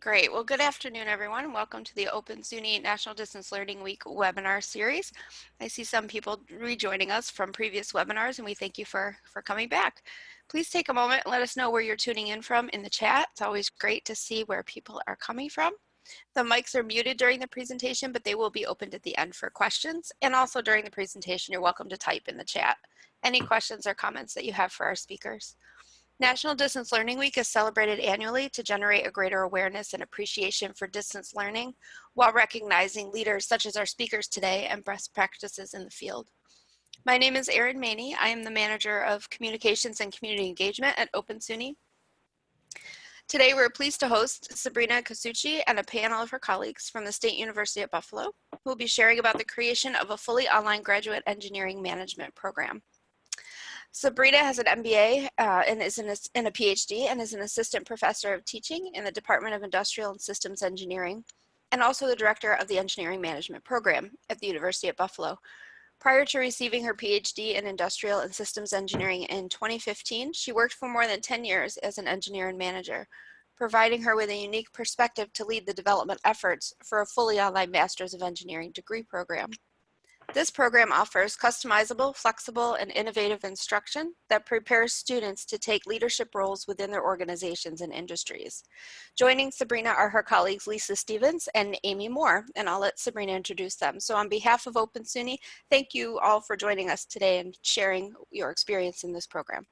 Great. Well, good afternoon, everyone. Welcome to the Open SUNY National Distance Learning Week webinar series. I see some people rejoining us from previous webinars, and we thank you for, for coming back. Please take a moment and let us know where you're tuning in from in the chat. It's always great to see where people are coming from. The mics are muted during the presentation, but they will be opened at the end for questions. And also during the presentation, you're welcome to type in the chat any questions or comments that you have for our speakers. National Distance Learning Week is celebrated annually to generate a greater awareness and appreciation for distance learning while recognizing leaders such as our speakers today and best practices in the field. My name is Erin Maney. I am the Manager of Communications and Community Engagement at Open SUNY. Today we're pleased to host Sabrina Casucci and a panel of her colleagues from the State University at Buffalo who will be sharing about the creation of a fully online graduate engineering management program. Sabrina has an MBA uh, and is in a, in a PhD and is an assistant professor of teaching in the Department of Industrial and Systems Engineering and also the director of the Engineering Management Program at the University of Buffalo. Prior to receiving her PhD in Industrial and Systems Engineering in 2015, she worked for more than 10 years as an engineer and manager, providing her with a unique perspective to lead the development efforts for a fully online Master's of Engineering degree program. This program offers customizable, flexible, and innovative instruction that prepares students to take leadership roles within their organizations and industries. Joining Sabrina are her colleagues Lisa Stevens and Amy Moore, and I'll let Sabrina introduce them. So on behalf of Open SUNY, thank you all for joining us today and sharing your experience in this program.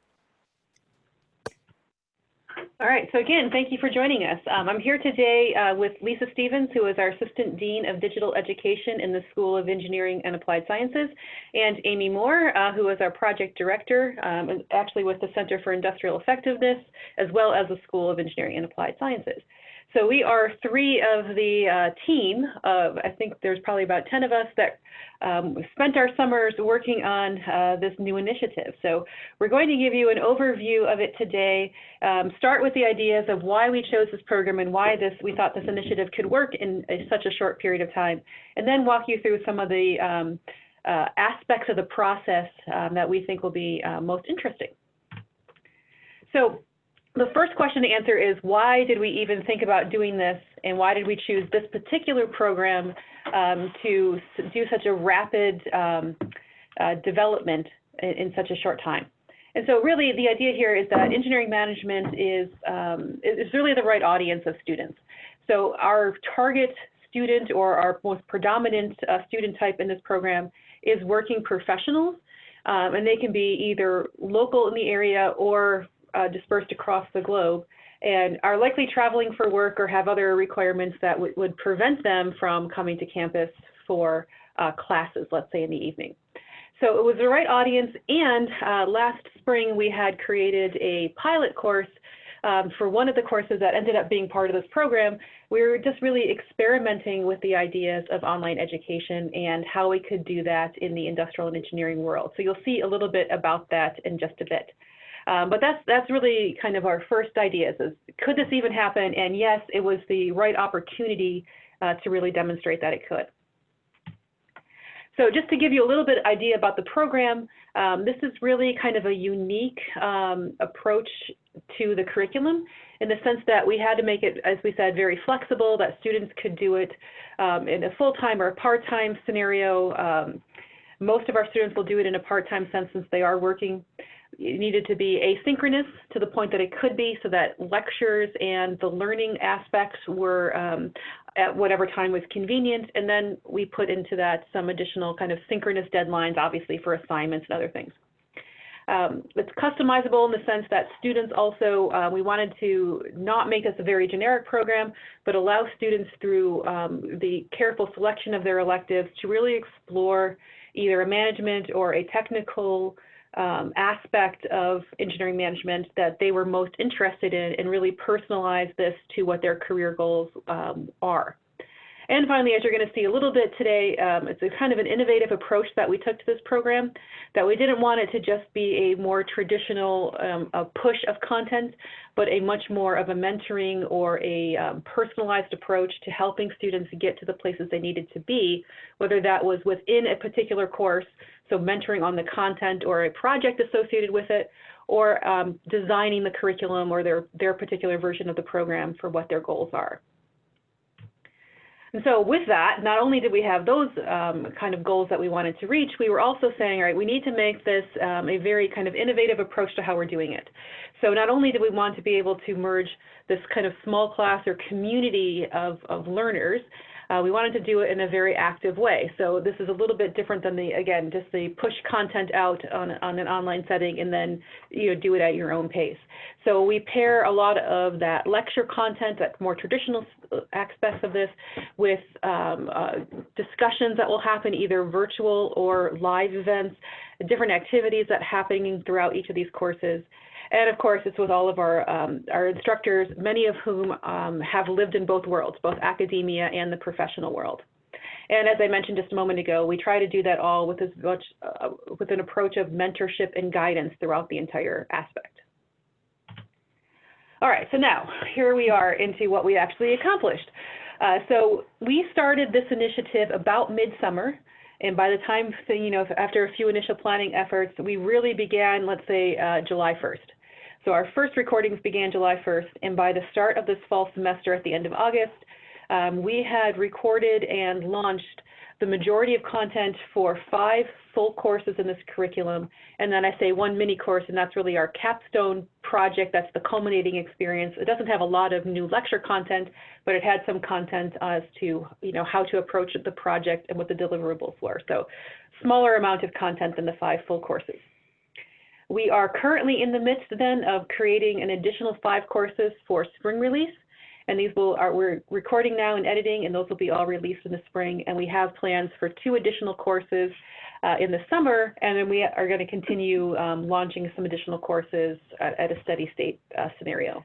All right, so again, thank you for joining us. Um, I'm here today uh, with Lisa Stevens, who is our Assistant Dean of Digital Education in the School of Engineering and Applied Sciences, and Amy Moore, uh, who is our Project Director, um, actually with the Center for Industrial Effectiveness, as well as the School of Engineering and Applied Sciences. So we are three of the uh, team of, I think there's probably about 10 of us that um, spent our summers working on uh, this new initiative. So we're going to give you an overview of it today, um, start with the ideas of why we chose this program and why this we thought this initiative could work in a, such a short period of time, and then walk you through some of the um, uh, aspects of the process um, that we think will be uh, most interesting. So the first question to answer is why did we even think about doing this and why did we choose this particular program um, to do such a rapid um, uh, development in, in, such a short time? And so really the idea here is that engineering management is, um, is really the right audience of students. So our target student or our most predominant uh, student type in this program is working professionals. Um, and they can be either local in the area or uh, dispersed across the globe and are likely traveling for work or have other requirements that would prevent them from coming to campus for uh, classes, let's say in the evening. So it was the right audience, and uh, last spring we had created a pilot course um, for one of the courses that ended up being part of this program. We were just really experimenting with the ideas of online education and how we could do that in the industrial and engineering world. So you'll see a little bit about that in just a bit. Um, but that's that's really kind of our first ideas is could this even happen? And yes, it was the right opportunity uh, to really demonstrate that it could. So just to give you a little bit idea about the program, um, this is really kind of a unique um, approach to the curriculum in the sense that we had to make it, as we said, very flexible, that students could do it um, in a full-time or a part-time scenario. Um, most of our students will do it in a part-time sense since they are working it needed to be asynchronous to the point that it could be so that lectures and the learning aspects were um, at whatever time was convenient. And then we put into that some additional kind of synchronous deadlines, obviously for assignments and other things. Um, it's customizable in the sense that students also, uh, we wanted to not make this a very generic program, but allow students through um, the careful selection of their electives to really explore either a management or a technical um, aspect of engineering management that they were most interested in and really personalize this to what their career goals um, are. And finally, as you're going to see a little bit today, um, it's a kind of an innovative approach that we took to this program, that we didn't want it to just be a more traditional um, a push of content, but a much more of a mentoring or a um, personalized approach to helping students get to the places they needed to be, whether that was within a particular course, so mentoring on the content or a project associated with it, or um, designing the curriculum or their, their particular version of the program for what their goals are. And so with that, not only did we have those um, kind of goals that we wanted to reach, we were also saying, all right, we need to make this um, a very kind of innovative approach to how we're doing it. So not only do we want to be able to merge this kind of small class or community of, of learners, uh, we wanted to do it in a very active way. So this is a little bit different than the, again, just the push content out on, on an online setting and then, you know, do it at your own pace. So we pair a lot of that lecture content, that more traditional aspects of this, with um, uh, discussions that will happen either virtual or live events, different activities that happening throughout each of these courses. And of course, it's with all of our, um, our instructors, many of whom um, have lived in both worlds, both academia and the professional world. And as I mentioned just a moment ago, we try to do that all with as much uh, with an approach of mentorship and guidance throughout the entire aspect. All right, so now here we are into what we actually accomplished. Uh, so we started this initiative about midsummer, and by the time, you know, after a few initial planning efforts, we really began, let's say, uh, July 1st. So our first recordings began July 1st, and by the start of this fall semester at the end of August, um, we had recorded and launched the majority of content for five full courses in this curriculum, and then I say one mini course, and that's really our capstone project. That's the culminating experience. It doesn't have a lot of new lecture content, but it had some content as to you know how to approach the project and what the deliverables were. So smaller amount of content than the five full courses. We are currently in the midst then of creating an additional five courses for spring release. And these will are we're recording now and editing, and those will be all released in the spring. And we have plans for two additional courses uh, in the summer, and then we are going to continue um, launching some additional courses at, at a steady state uh, scenario.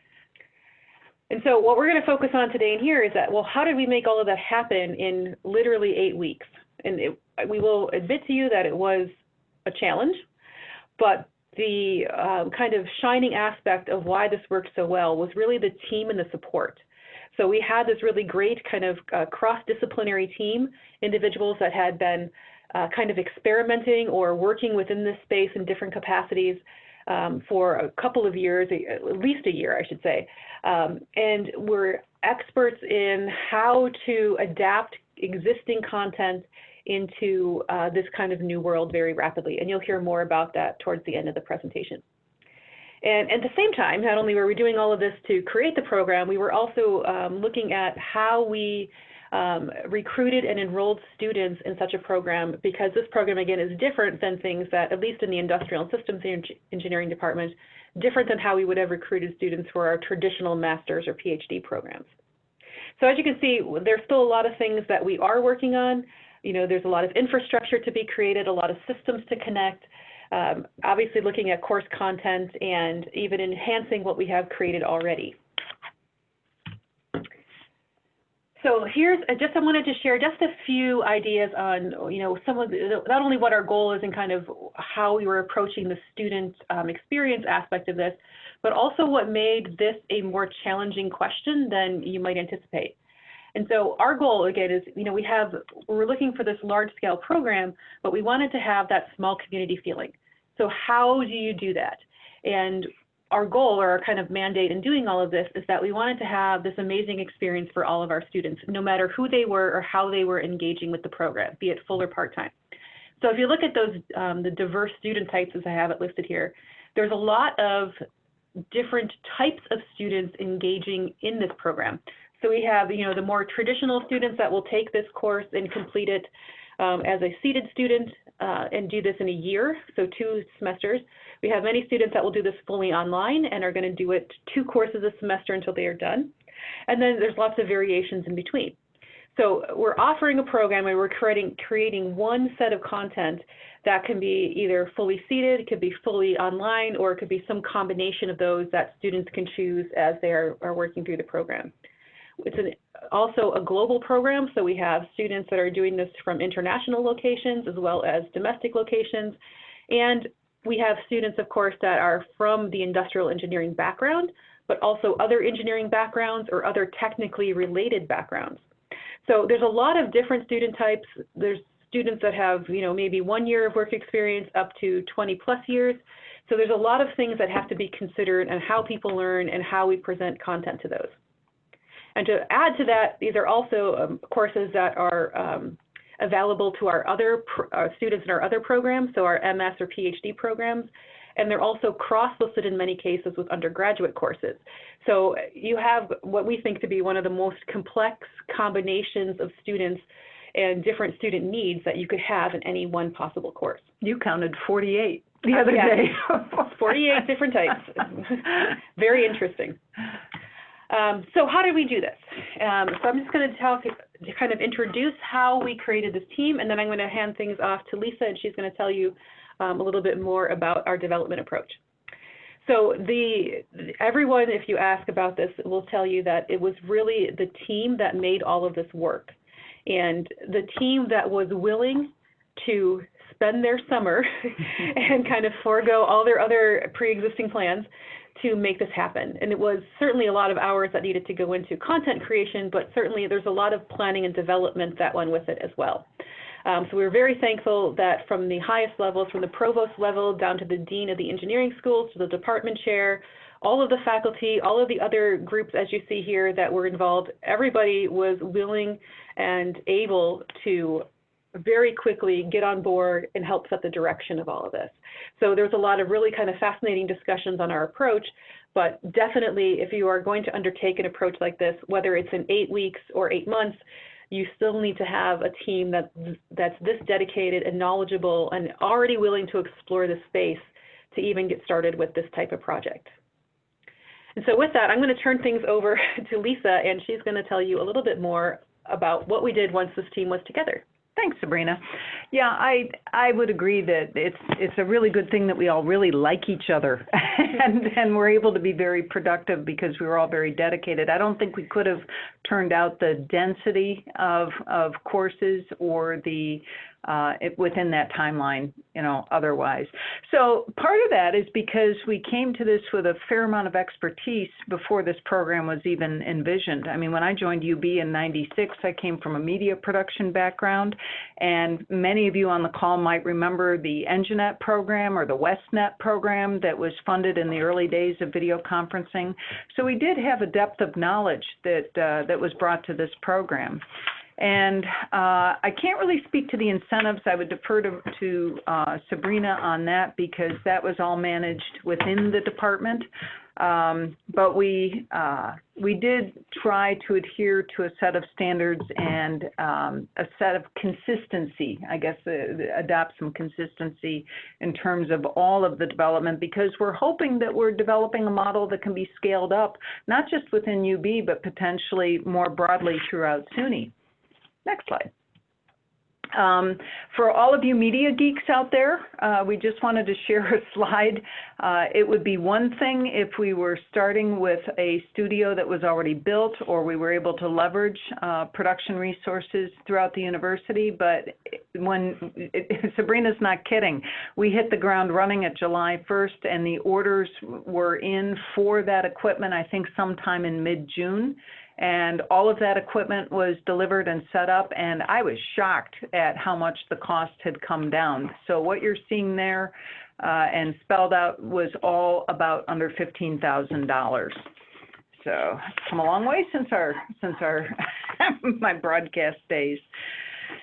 And so what we're going to focus on today and here is that, well, how did we make all of that happen in literally eight weeks? And it, we will admit to you that it was a challenge, but the um, kind of shining aspect of why this worked so well was really the team and the support. So we had this really great kind of uh, cross-disciplinary team, individuals that had been uh, kind of experimenting or working within this space in different capacities um, for a couple of years, at least a year, I should say. Um, and we're experts in how to adapt existing content into uh, this kind of new world very rapidly. And you'll hear more about that towards the end of the presentation. And at the same time, not only were we doing all of this to create the program, we were also um, looking at how we um, recruited and enrolled students in such a program because this program, again, is different than things that, at least in the industrial and systems engineering department, different than how we would have recruited students for our traditional master's or PhD programs. So as you can see, there's still a lot of things that we are working on, you know, there's a lot of infrastructure to be created, a lot of systems to connect, um, obviously looking at course content and even enhancing what we have created already. So here's just I wanted to share just a few ideas on you know some of the, not only what our goal is and kind of how we were approaching the student um, experience aspect of this, but also what made this a more challenging question than you might anticipate. And so our goal again is, you know, we have, we're looking for this large scale program, but we wanted to have that small community feeling. So how do you do that? And our goal or our kind of mandate in doing all of this is that we wanted to have this amazing experience for all of our students, no matter who they were or how they were engaging with the program, be it full or part-time. So if you look at those, um, the diverse student types as I have it listed here, there's a lot of different types of students engaging in this program. So we have, you know, the more traditional students that will take this course and complete it um, as a seated student uh, and do this in a year, so two semesters. We have many students that will do this fully online and are going to do it two courses a semester until they are done. And then there's lots of variations in between. So we're offering a program and we're creating, creating one set of content that can be either fully seated, it could be fully online, or it could be some combination of those that students can choose as they are, are working through the program. It's an, also a global program, so we have students that are doing this from international locations as well as domestic locations. And we have students, of course, that are from the industrial engineering background, but also other engineering backgrounds or other technically related backgrounds. So there's a lot of different student types. There's students that have, you know, maybe one year of work experience up to 20 plus years. So there's a lot of things that have to be considered and how people learn and how we present content to those. And to add to that, these are also um, courses that are um, available to our other uh, students in our other programs, so our MS or PhD programs, and they're also cross-listed in many cases with undergraduate courses. So you have what we think to be one of the most complex combinations of students and different student needs that you could have in any one possible course. You counted 48 the other yeah. day. 48 different types. Very interesting. Um, so how did we do this? Um, so I'm just going to tell, to kind of introduce how we created this team, and then I'm going to hand things off to Lisa, and she's going to tell you um, a little bit more about our development approach. So the everyone, if you ask about this, will tell you that it was really the team that made all of this work, and the team that was willing to spend their summer and kind of forego all their other pre-existing plans to make this happen. And it was certainly a lot of hours that needed to go into content creation, but certainly there's a lot of planning and development that went with it as well. Um, so we were very thankful that from the highest levels, from the provost level down to the dean of the engineering schools, to the department chair, all of the faculty, all of the other groups, as you see here, that were involved, everybody was willing and able to very quickly get on board and help set the direction of all of this. So there's a lot of really kind of fascinating discussions on our approach, but definitely if you are going to undertake an approach like this, whether it's in eight weeks or eight months, you still need to have a team that, that's this dedicated and knowledgeable and already willing to explore the space to even get started with this type of project. And so with that, I'm going to turn things over to Lisa, and she's going to tell you a little bit more about what we did once this team was together. Thanks, Sabrina. Yeah, I I would agree that it's it's a really good thing that we all really like each other and and we're able to be very productive because we were all very dedicated. I don't think we could have turned out the density of of courses or the uh, it, within that timeline, you know, otherwise. So part of that is because we came to this with a fair amount of expertise before this program was even envisioned. I mean, when I joined UB in 96, I came from a media production background, and many of you on the call might remember the EngineNet program or the WestNet program that was funded in the early days of video conferencing. So we did have a depth of knowledge that, uh, that was brought to this program. And uh, I can't really speak to the incentives. I would defer to, to uh, Sabrina on that because that was all managed within the department. Um, but we uh, we did try to adhere to a set of standards and um, a set of consistency. I guess uh, adopt some consistency in terms of all of the development because we're hoping that we're developing a model that can be scaled up, not just within UB, but potentially more broadly throughout SUNY. Next slide. Um, for all of you media geeks out there, uh, we just wanted to share a slide. Uh, it would be one thing if we were starting with a studio that was already built or we were able to leverage uh, production resources throughout the university, but when it, Sabrina's not kidding, we hit the ground running at July 1st and the orders were in for that equipment, I think sometime in mid-June and all of that equipment was delivered and set up and I was shocked at how much the cost had come down. So what you're seeing there uh, and spelled out was all about under $15,000. So it's come a long way since our since our my broadcast days.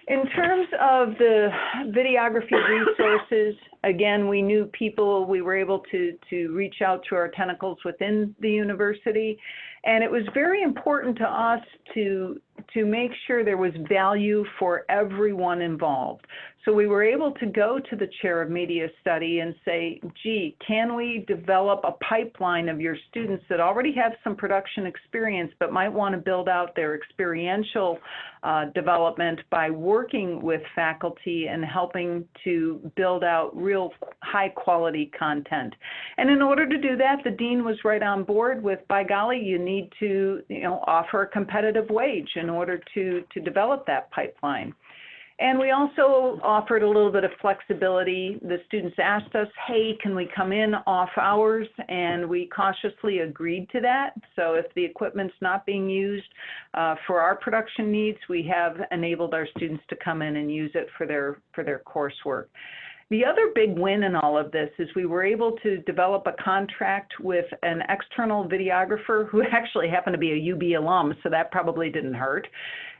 In terms of the videography resources, again, we knew people, we were able to, to reach out to our tentacles within the university. And it was very important to us to, to make sure there was value for everyone involved. So we were able to go to the chair of media study and say, gee, can we develop a pipeline of your students that already have some production experience but might want to build out their experiential uh, development by working with faculty and helping to build out real high quality content. And in order to do that, the dean was right on board with, by golly, you need to you know, offer a competitive wage in order to, to develop that pipeline. And we also offered a little bit of flexibility. The students asked us, hey, can we come in off hours? And we cautiously agreed to that. So if the equipment's not being used uh, for our production needs, we have enabled our students to come in and use it for their, for their coursework. The other big win in all of this is we were able to develop a contract with an external videographer who actually happened to be a UB alum, so that probably didn't hurt.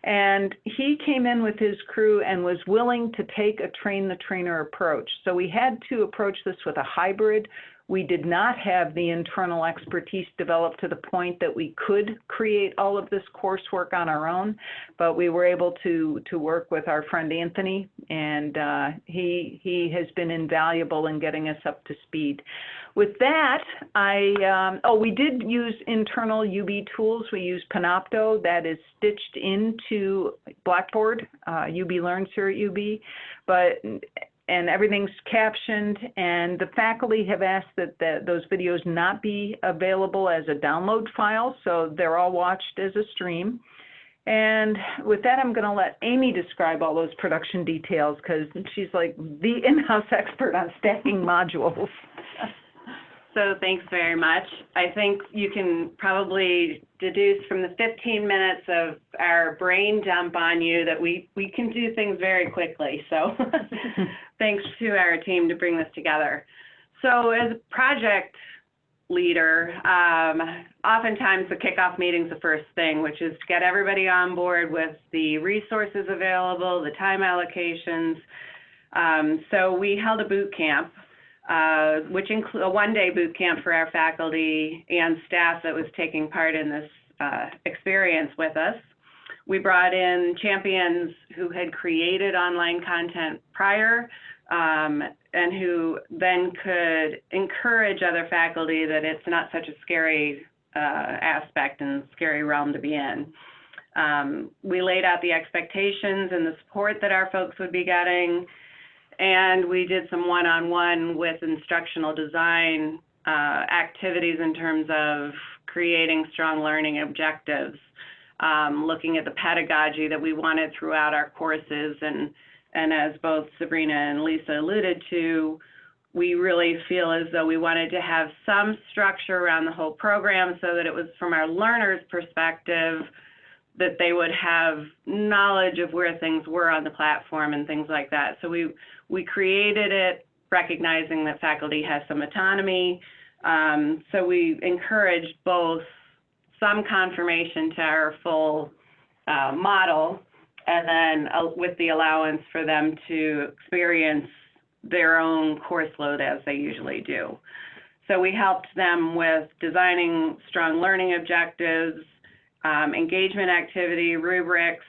And he came in with his crew and was willing to take a train the trainer approach. So we had to approach this with a hybrid we did not have the internal expertise developed to the point that we could create all of this coursework on our own, but we were able to to work with our friend Anthony, and uh, he he has been invaluable in getting us up to speed. With that, I um, oh we did use internal UB tools. We use Panopto that is stitched into Blackboard. Uh, UB Learns here at UB, but and everything's captioned and the faculty have asked that those videos not be available as a download file so they're all watched as a stream. And with that i'm going to let amy describe all those production details because she's like the in-house expert on stacking modules so thanks very much. I think you can probably deduce from the 15 minutes of our brain dump on you that we, we can do things very quickly. So thanks to our team to bring this together. So as a project leader, um, oftentimes the kickoff meeting is the first thing, which is to get everybody on board with the resources available, the time allocations. Um, so we held a boot camp uh, which include a one-day boot camp for our faculty and staff that was taking part in this uh, experience with us. We brought in champions who had created online content prior um, and who then could encourage other faculty that it's not such a scary uh, aspect and scary realm to be in. Um, we laid out the expectations and the support that our folks would be getting and we did some one-on-one with instructional design uh, activities in terms of creating strong learning objectives, um, looking at the pedagogy that we wanted throughout our courses, and and as both Sabrina and Lisa alluded to, we really feel as though we wanted to have some structure around the whole program so that it was from our learners' perspective that they would have knowledge of where things were on the platform and things like that. So we we created it recognizing that faculty has some autonomy. Um, so we encouraged both some confirmation to our full uh, model and then uh, with the allowance for them to experience their own course load as they usually do. So we helped them with designing strong learning objectives, um, engagement activity, rubrics,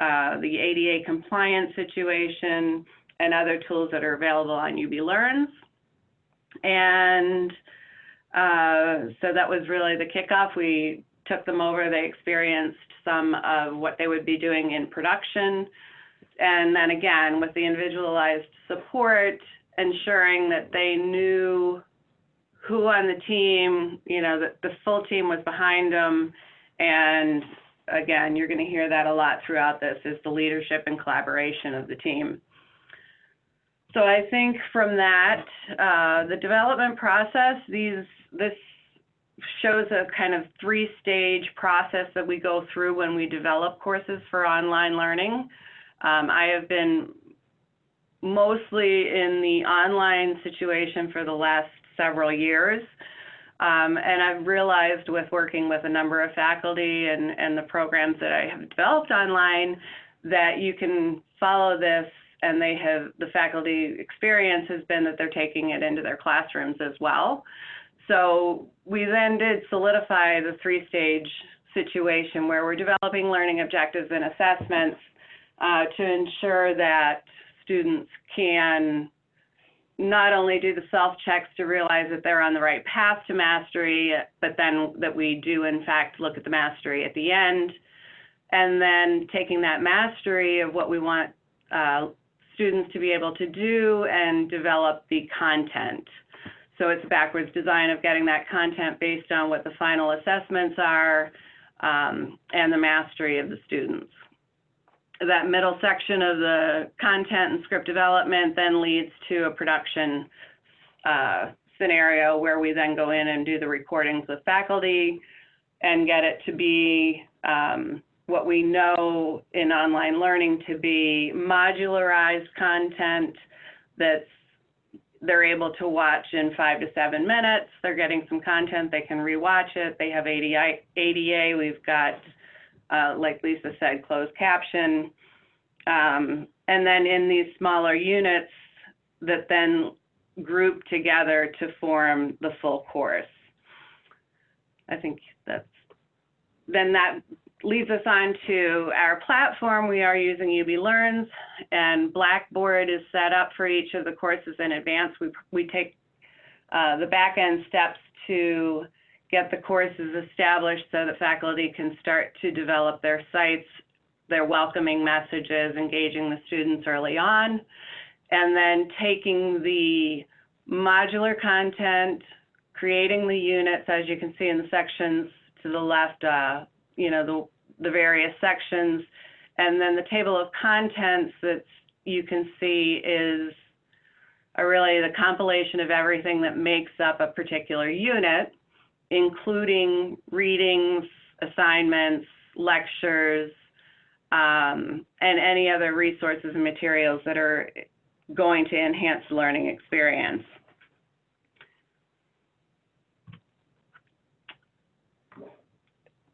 uh, the ADA compliance situation, and other tools that are available on UB Learns. And uh, so that was really the kickoff. We took them over, they experienced some of what they would be doing in production. And then again, with the individualized support, ensuring that they knew who on the team, you know, that the full team was behind them. And again, you're going to hear that a lot throughout this is the leadership and collaboration of the team. So I think from that, uh, the development process, these this shows a kind of three-stage process that we go through when we develop courses for online learning. Um, I have been mostly in the online situation for the last several years. Um, and I've realized with working with a number of faculty and, and the programs that I have developed online that you can follow this and they have the faculty experience has been that they're taking it into their classrooms as well. So we then did solidify the three-stage situation where we're developing learning objectives and assessments uh, to ensure that students can not only do the self-checks to realize that they're on the right path to mastery, but then that we do in fact look at the mastery at the end, and then taking that mastery of what we want uh, students to be able to do and develop the content. So it's backwards design of getting that content based on what the final assessments are um, and the mastery of the students. That middle section of the content and script development then leads to a production uh, scenario where we then go in and do the recordings with faculty and get it to be um, what we know in online learning to be modularized content that's they're able to watch in five to seven minutes. They're getting some content, they can rewatch it. They have ADA, we've got, uh, like Lisa said, closed caption. Um, and then in these smaller units that then group together to form the full course. I think that's, then that leads us on to our platform. We are using UB Learns and Blackboard is set up for each of the courses in advance. We, we take uh, the back end steps to get the courses established so that faculty can start to develop their sites, their welcoming messages, engaging the students early on, and then taking the modular content, creating the units, as you can see in the sections to the left, uh, you know, the, the various sections. And then the table of contents that you can see is a really the compilation of everything that makes up a particular unit, including readings, assignments, lectures, um, and any other resources and materials that are going to enhance the learning experience.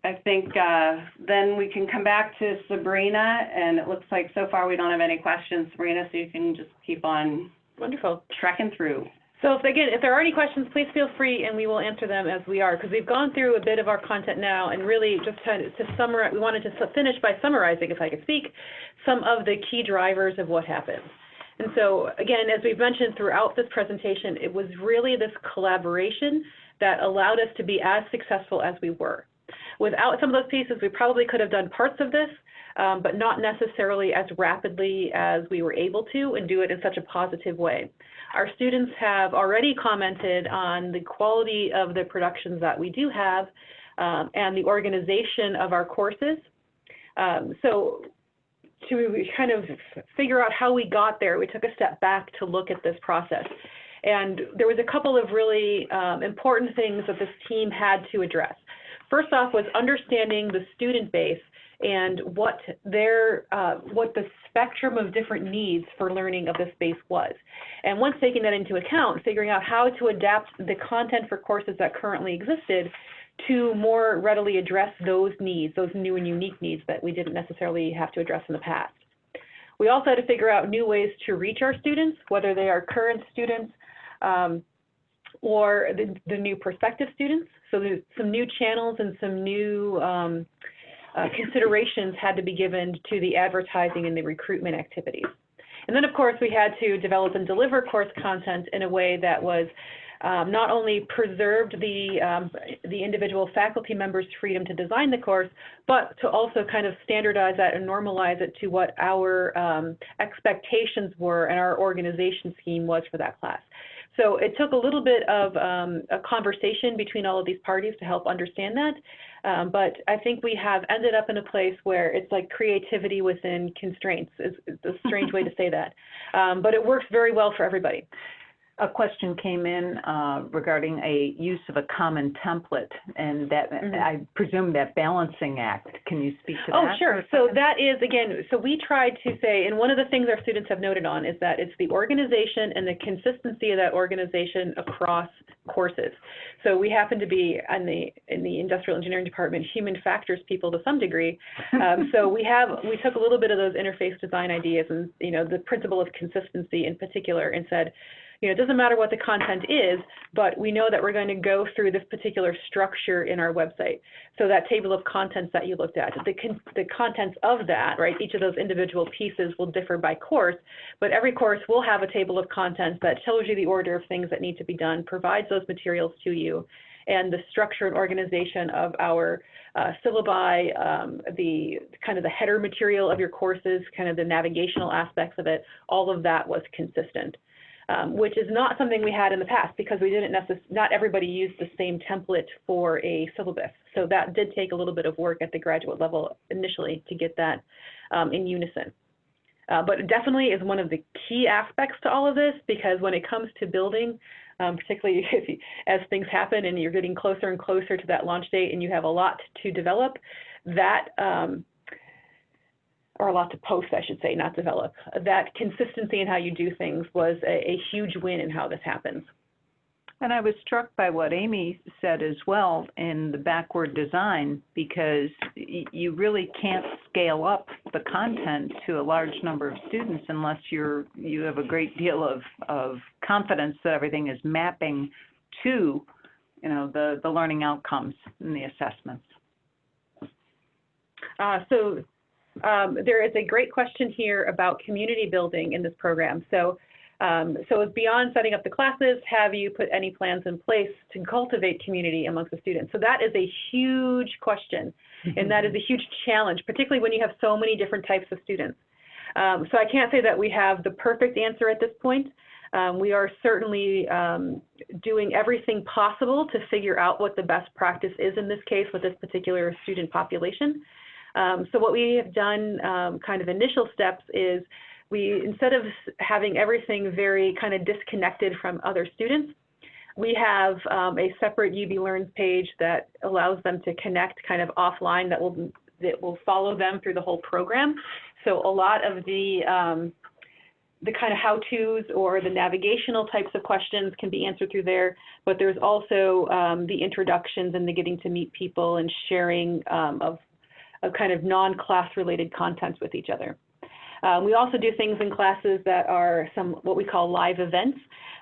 I think uh, then we can come back to Sabrina, and it looks like so far we don't have any questions, Sabrina, so you can just keep on Wonderful. trekking through. So if, again, if there are any questions, please feel free and we will answer them as we are, because we've gone through a bit of our content now and really just to summarize, we wanted to finish by summarizing, if I could speak, some of the key drivers of what happened. And so again, as we've mentioned throughout this presentation, it was really this collaboration that allowed us to be as successful as we were. Without some of those pieces, we probably could have done parts of this, um, but not necessarily as rapidly as we were able to and do it in such a positive way. Our students have already commented on the quality of the productions that we do have um, and the organization of our courses. Um, so to kind of figure out how we got there, we took a step back to look at this process. And there was a couple of really um, important things that this team had to address. First off was understanding the student base and what their uh, what the spectrum of different needs for learning of this space was. And once taking that into account, figuring out how to adapt the content for courses that currently existed to more readily address those needs, those new and unique needs that we didn't necessarily have to address in the past. We also had to figure out new ways to reach our students, whether they are current students um, or the, the new prospective students. So there's some new channels and some new um, uh, considerations had to be given to the advertising and the recruitment activities. And then, of course, we had to develop and deliver course content in a way that was um, not only preserved the, um, the individual faculty members' freedom to design the course, but to also kind of standardize that and normalize it to what our um, expectations were and our organization scheme was for that class. So it took a little bit of um, a conversation between all of these parties to help understand that. Um, but I think we have ended up in a place where it's like creativity within constraints is, is a strange way to say that. Um, but it works very well for everybody. A question came in uh, regarding a use of a common template, and that, Mhm. I presume that balancing act. Can you speak to that? Oh, sure. So that is, again, so we tried to say, and one of the things our students have noted on is that it's the organization and the consistency of that organization across courses. So we happen to be in the, in the industrial engineering department, human factors people to some degree. Um, so we have, we took a little bit of those interface design ideas and, you know, the principle of consistency in particular and said, you know, it doesn't matter what the content is, but we know that we're going to go through this particular structure in our website. So that table of contents that you looked at, the, con the contents of that, right, each of those individual pieces will differ by course, but every course will have a table of contents that tells you the order of things that need to be done, provides those materials to you, and the structure and organization of our uh, syllabi, um, the kind of the header material of your courses, kind of the navigational aspects of it, all of that was consistent um, which is not something we had in the past because we didn't necess- not everybody used the same template for a syllabus. So that did take a little bit of work at the graduate level initially to get that um, in unison. Uh, but it definitely is one of the key aspects to all of this because when it comes to building, um, particularly you, as things happen and you're getting closer and closer to that launch date and you have a lot to develop, that um, or a lot to post, I should say, not develop. That consistency in how you do things was a, a huge win in how this happens. And I was struck by what Amy said as well in the backward design, because y- you really can't scale up the content to a large number of students unless you're, you have a great deal of, of confidence that everything is mapping to, you know, the, the learning outcomes and the assessments. Uh, so um, there is a great question here about community building in this program. So, um, so beyond setting up the classes, have you put any plans in place to cultivate community amongst the students? So that is a huge question, and that is a huge challenge, particularly when you have so many different types of students. Um, so I can't say that we have the perfect answer at this point. Um, we are certainly um, doing everything possible to figure out what the best practice is in this case with this particular student population. Um, so what we have done, um, kind of initial steps, is we instead of having everything very kind of disconnected from other students, we have um, a separate UB Learns page that allows them to connect kind of offline that will that will follow them through the whole program. So a lot of the um, the kind of how-tos or the navigational types of questions can be answered through there, but there's also um, the introductions and the getting to meet people and sharing um, of of kind of non-class related contents with each other. Um, we also do things in classes that are some what we call live events.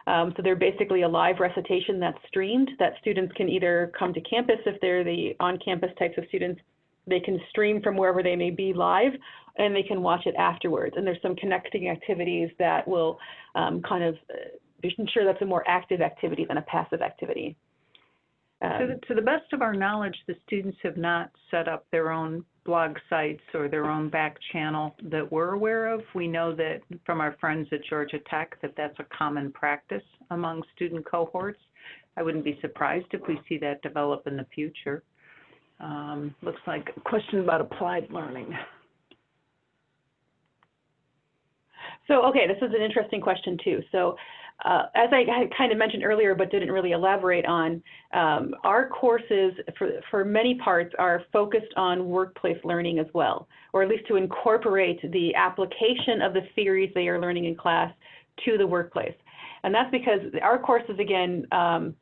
Um, so they're basically a live recitation that's streamed that students can either come to campus if they're the on-campus types of students. They can stream from wherever they may be live, and they can watch it afterwards. And there's some connecting activities that will um, kind of uh, ensure that's a more active activity than a passive activity. To Um, the, to the best of our knowledge, the students have not set up their own blog sites or their own back channel that we're aware of. We know that from our friends at Georgia Tech that that's a common practice among student cohorts. I wouldn't be surprised if we see that develop in the future. Um, looks like a question about applied learning. So, okay, this is an interesting question too. So, uh, as I kind of mentioned earlier, but didn't really elaborate on, um, our courses for, for many parts are focused on workplace learning as well, or at least to incorporate the application of the theories they are learning in class to the workplace. And that's because our courses, again, um,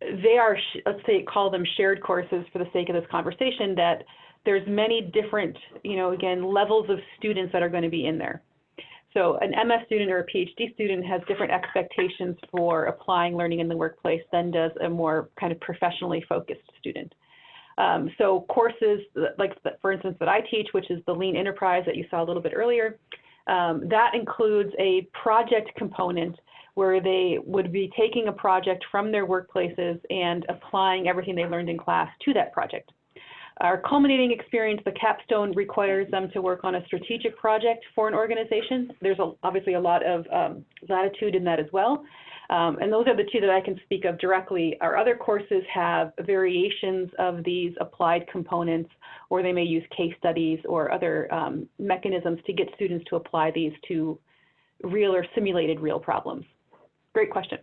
they are, let's say, call them shared courses for the sake of this conversation, that there's many different, you know, again, levels of students that are going to be in there. So an MS student or a PhD student has different expectations for applying learning in the workplace than does a more kind of professionally focused student. Um, so courses like, for instance, that I teach, which is the Lean Enterprise that you saw a little bit earlier, um, that includes a project component where they would be taking a project from their workplaces and applying everything they learned in class to that project. Our culminating experience, the capstone, requires them to work on a strategic project for an organization. There's a, obviously a lot of um, latitude in that as well. Um, and those are the two that I can speak of directly. Our other courses have variations of these applied components, or they may use case studies or other um, mechanisms to get students to apply these to real or simulated real problems. Great question.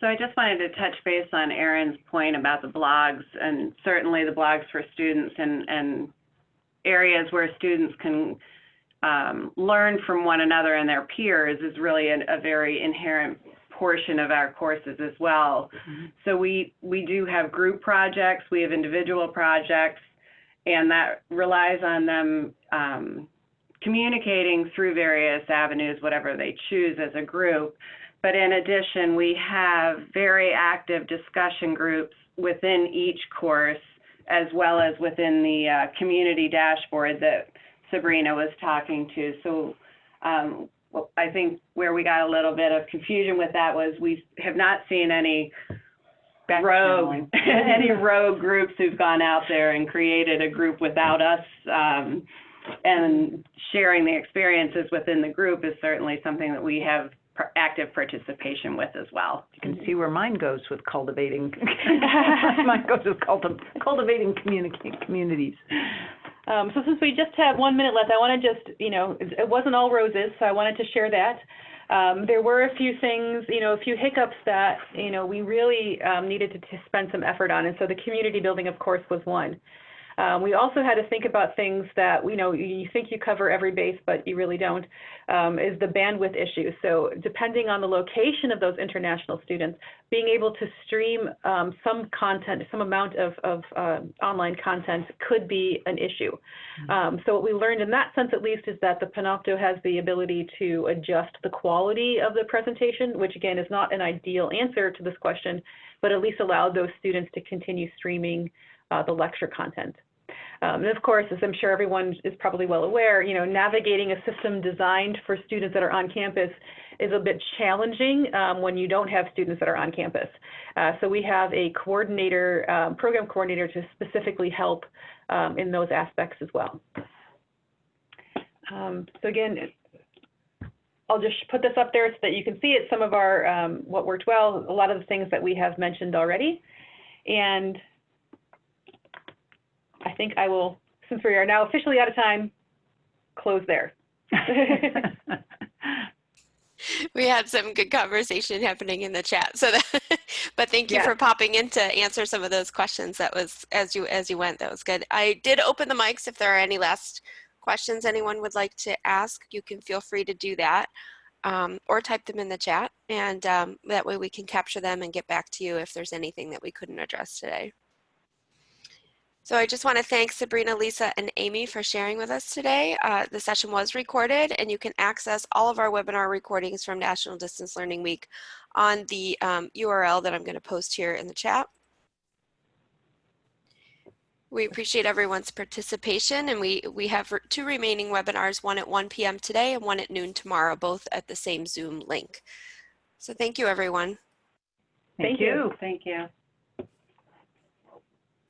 So I just wanted to touch base on Erin's point about the blogs, and certainly the blogs for students and, and areas where students can um, learn from one another and their peers is really a, a very inherent portion of our courses as well. So we, we do have group projects, we have individual projects, and that relies on them um, communicating through various avenues, whatever they choose as a group. But in addition, we have very active discussion groups within each course, as well as within the uh, community dashboard that Sabrina was talking to. So um, well, I think where we got a little bit of confusion with that was we have not seen any rogue, any rogue groups who've gone out there and created a group without us. Um, and sharing the experiences within the group is certainly something that we have active participation with as well. You can see where mine goes with cultivating. mine goes with culti- cultivating communica- communities. Um, so since we just have one minute left, I want to just, you know, it it wasn't all roses, so I wanted to share that. Um, there were a few things, you know, a few hiccups that, you know, we really um, needed to, to spend some effort on, and so the community building, of course, was one. Um, we also had to think about things that, you know, you think you cover every base, but you really don't, um, is the bandwidth issue. So depending on the location of those international students, being able to stream um, some content, some amount of, of uh, online content could be an issue. Um, so what we learned in that sense, at least, is that the Panopto has the ability to adjust the quality of the presentation, which again is not an ideal answer to this question, but at least allowed those students to continue streaming uh, the lecture content. Um, and of course, as I'm sure everyone is probably well aware, you know, navigating a system designed for students that are on campus is a bit challenging um, when you don't have students that are on campus. Uh, so we have a coordinator, um, program coordinator to specifically help um, in those aspects as well. Um, so again, I'll just put this up there so that you can see it, some of our, um, what worked well, a lot of the things that we have mentioned already. And think I will, since we are now officially out of time, close there. We had some good conversation happening in the chat. So that, but thank you Yeah. for popping in to answer some of those questions. That was as you as you went. That was good. I did open the mics. If there are any last questions anyone would like to ask, you can feel free to do that, um, or type them in the chat, and um, that way we can capture them and get back to you if there's anything that we couldn't address today. So I just want to thank Sabrina, Lisa, and Amy for sharing with us today. Uh, the session was recorded and you can access all of our webinar recordings from National Distance Learning Week on the um, URL that I'm going to post here in the chat. We appreciate everyone's participation and we, we have two remaining webinars, one at 1 p.m. today and one at noon tomorrow, both at the same Zoom link. So thank you, everyone. Thank you. Thank you.